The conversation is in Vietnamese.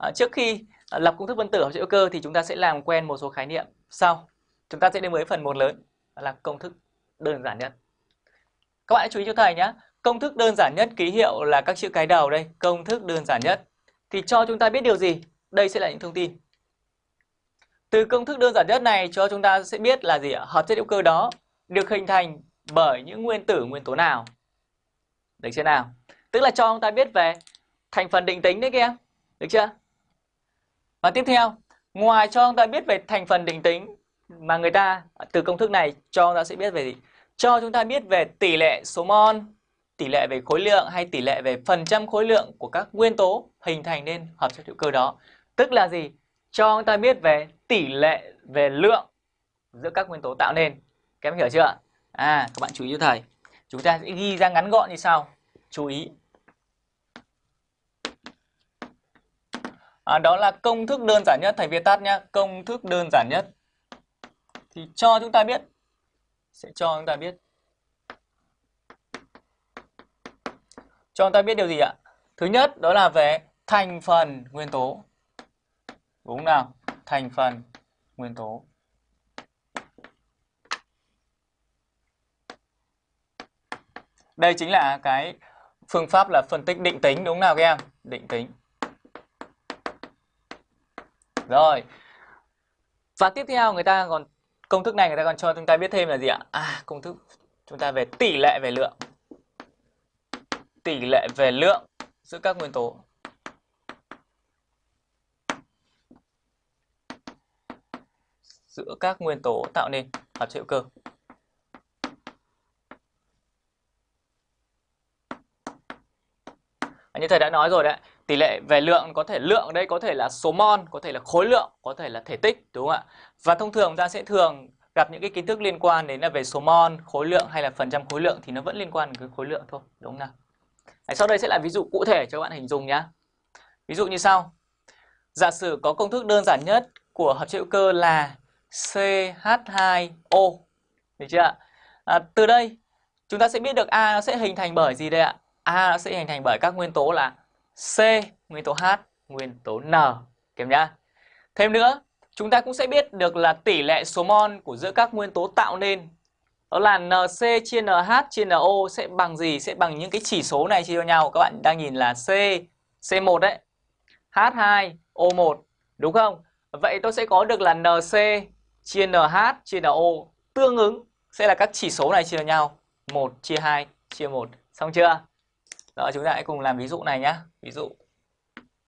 À, trước khi ờ, lập công thức phân tử hợp chất hữu cơ thì chúng ta sẽ làm quen một số khái niệm sau. Chúng ta sẽ đến với phần một lớn là công thức đơn giản nhất. Các bạn hãy chú ý cho thầy nhé. Công thức đơn giản nhất ký hiệu là các chữ cái đầu đây. Công thức đơn giản nhất. Thì cho chúng ta biết điều gì? Đây sẽ là những thông tin. Từ công thức đơn giản nhất này cho chúng ta sẽ biết là gì ạ? Hợp chất hữu cơ đó được hình thành bởi những nguyên tử nguyên tố nào. Được chưa nào? Tức là cho chúng ta biết về thành phần định tính đấy kia. Được chưa? Và tiếp theo, ngoài cho chúng ta biết về thành phần định tính mà người ta từ công thức này cho chúng ta sẽ biết về gì? Cho chúng ta biết về tỷ lệ số mol, tỷ lệ về khối lượng hay tỷ lệ về phần trăm khối lượng của các nguyên tố hình thành nên hợp chất hữu cơ đó. Tức là gì? Cho chúng ta biết về tỷ lệ về lượng giữa các nguyên tố tạo nên. Các em hiểu chưa? À, các bạn chú ý cho thầy. Chúng ta sẽ ghi ra ngắn gọn như sau. Chú ý. À, đó là công thức đơn giản nhất thầy viết tắt nhé. Công thức đơn giản nhất. Thì cho chúng ta biết. Sẽ cho chúng ta biết. Cho chúng ta biết điều gì ạ? Thứ nhất đó là về thành phần nguyên tố. Đúng nào? Thành phần nguyên tố. Đây chính là cái phương pháp là phân tích định tính đúng nào các em? Định tính. Rồi. Và tiếp theo người ta còn công thức này người ta còn cho chúng ta biết thêm là gì ạ? À, công thức chúng ta về tỷ lệ về lượng. Tỷ lệ về lượng giữa các nguyên tố. Giữa các nguyên tố tạo nên hợp chất hữu cơ. Như thầy đã nói rồi đấy tỷ lệ về lượng có thể lượng đây có thể là số mol có thể là khối lượng có thể là thể tích đúng không ạ? Và thông thường ta sẽ thường gặp những cái kiến thức liên quan đến là về số mol khối lượng hay là phần trăm khối lượng thì nó vẫn liên quan đến khối lượng thôi đúng không nào? Đấy, sau đây sẽ là ví dụ cụ thể cho các bạn hình dung nhé ví dụ như sau. Giả sử có công thức đơn giản nhất của hợp chất hữu cơ là CH2O được chưa ạ? À, từ đây chúng ta sẽ biết được A nó sẽ hình thành bởi gì đây ạ? A sẽ hình thành bởi các nguyên tố là C, nguyên tố H, nguyên tố N. Kèm nhá. Thêm nữa, chúng ta cũng sẽ biết được là tỷ lệ số mol của giữa các nguyên tố tạo nên đó là NC chia NH chia NO sẽ bằng gì? Sẽ bằng những cái chỉ số này chia cho nhau. Các bạn đang nhìn là C, C1 đấy. H2, O1. Đúng không? Vậy tôi sẽ có được là NC chia NH chia NO tương ứng sẽ là các chỉ số này chia cho nhau. 1 chia 2 chia 1. Xong chưa? Đó, chúng ta hãy cùng làm ví dụ này nhé. Ví dụ